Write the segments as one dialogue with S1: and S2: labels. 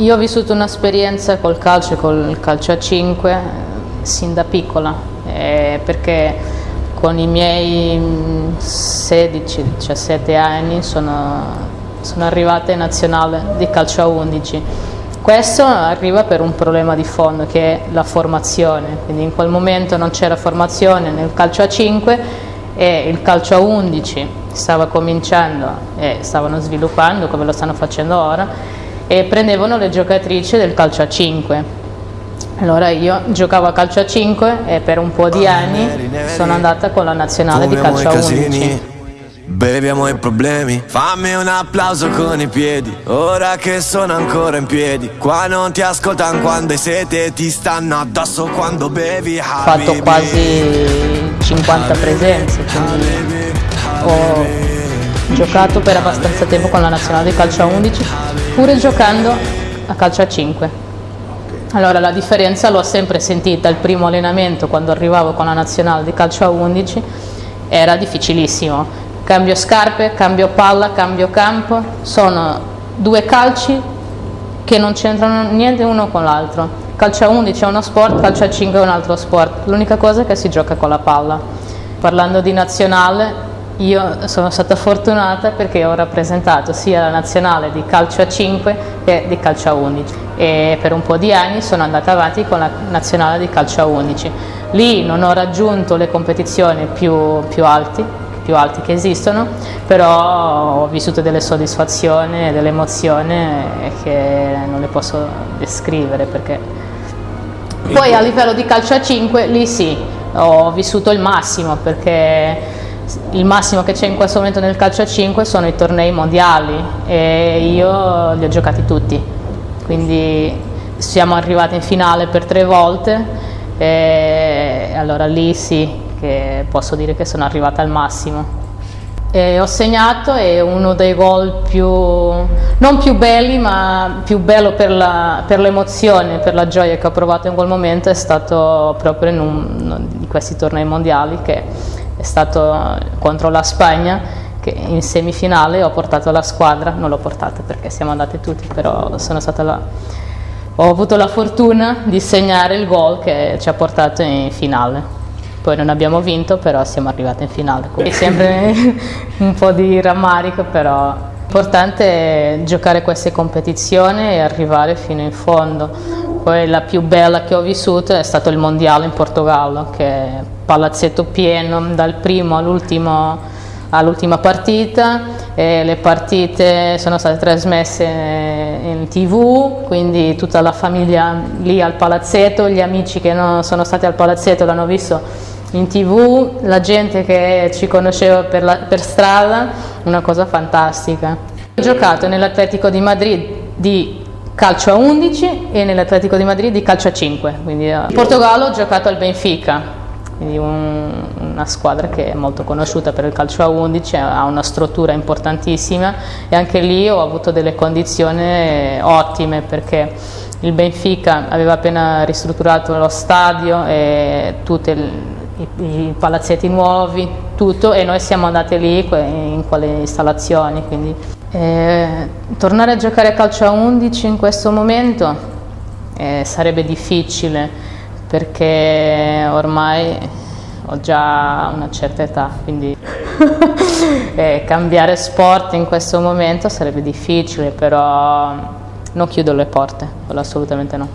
S1: Io ho vissuto un'esperienza col calcio, col calcio a 5, sin da piccola, eh, perché con i miei 16-17 anni sono, sono arrivata in nazionale di calcio a 11. Questo arriva per un problema di fondo che è la formazione, quindi in quel momento non c'era formazione nel calcio a 5 e il calcio a 11 stava cominciando e stavano sviluppando come lo stanno facendo ora e prendevano le giocatrici del calcio a 5. Allora io giocavo a calcio a 5 e per un po' di anni sono andata con la nazionale di calcio a 11.
S2: Beviamo i problemi, fammi un applauso con i piedi, ora che sono ancora in piedi, qua non ti ascoltano quando hai sete, ti stanno addosso quando bevi.
S1: Ho fatto quasi 50 presenze, quindi ho giocato per abbastanza tempo con la nazionale di calcio a 11 pure giocando a calcio a 5. Allora la differenza l'ho sempre sentita, il primo allenamento quando arrivavo con la nazionale di calcio a 11 era difficilissimo, cambio scarpe, cambio palla, cambio campo, sono due calci che non c'entrano niente uno con l'altro, calcio a 11 è uno sport, calcio a 5 è un altro sport, l'unica cosa è che si gioca con la palla. Parlando di nazionale, io sono stata fortunata perché ho rappresentato sia la nazionale di calcio a 5 che di calcio a 11 e per un po' di anni sono andata avanti con la nazionale di calcio a 11. Lì non ho raggiunto le competizioni più, più, alti, più alti che esistono, però ho vissuto delle soddisfazioni e delle emozioni che non le posso descrivere perché... Poi a livello di calcio a 5 lì sì, ho vissuto il massimo perché il massimo che c'è in questo momento nel calcio a 5 sono i tornei mondiali e io li ho giocati tutti, quindi siamo arrivati in finale per tre volte e allora lì sì che posso dire che sono arrivata al massimo. E ho segnato e uno dei gol più, non più belli ma più bello per l'emozione, per, per, la gioia che ho provato in quel momento è stato proprio in uno di questi tornei mondiali che è stato contro la Spagna che in semifinale ho portato la squadra, non l'ho portata perché siamo andati tutti, però sono stata la, ho avuto la fortuna di segnare il gol che ci ha portato in finale. Poi non abbiamo vinto, però siamo arrivati in finale. Quindi sempre un po' di rammarico, però L'importante è giocare queste competizioni e arrivare fino in fondo. Poi la più bella che ho vissuto è stato il mondiale in Portogallo, che è palazzetto pieno dal primo all'ultimo all'ultima partita le partite sono state trasmesse in tv quindi tutta la famiglia lì al palazzetto gli amici che non sono stati al palazzetto l'hanno visto in tv, la gente che ci conosceva per, la, per strada, una cosa fantastica. Ho giocato nell'Atletico di Madrid di calcio a 11 e nell'Atletico di Madrid di calcio a 5. Quindi, eh, in Portogallo ho giocato al Benfica, quindi un, una squadra che è molto conosciuta per il calcio a 11, ha una struttura importantissima e anche lì ho avuto delle condizioni ottime perché il Benfica aveva appena ristrutturato lo stadio e tutte le i, i palazzetti nuovi, tutto e noi siamo andati lì in quelle installazioni. Quindi, eh, tornare a giocare a calcio a 11 in questo momento eh, sarebbe difficile perché ormai ho già una certa età, quindi eh, cambiare sport in questo momento sarebbe difficile, però non chiudo le porte, assolutamente no.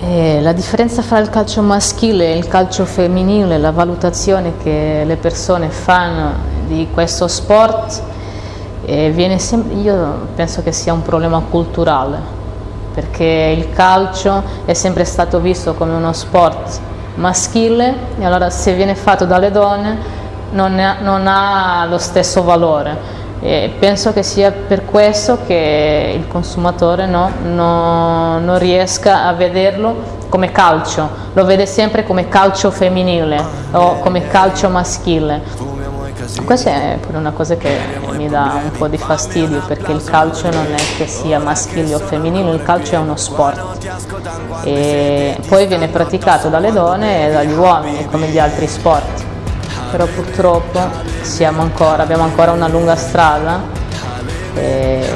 S1: E la differenza fra il calcio maschile e il calcio femminile, la valutazione che le persone fanno di questo sport, eh, sempre, io penso che sia un problema culturale, perché il calcio è sempre stato visto come uno sport maschile e allora se viene fatto dalle donne non, è, non ha lo stesso valore. E penso che sia per questo che il consumatore no, no, non riesca a vederlo come calcio, lo vede sempre come calcio femminile o come calcio maschile. Questa è pure una cosa che mi dà un po' di fastidio perché il calcio non è che sia maschile o femminile, il calcio è uno sport e poi viene praticato dalle donne e dagli uomini come gli altri sport però purtroppo ancora, abbiamo ancora una lunga strada e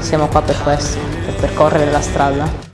S1: siamo qua per questo. per percorrere la strada.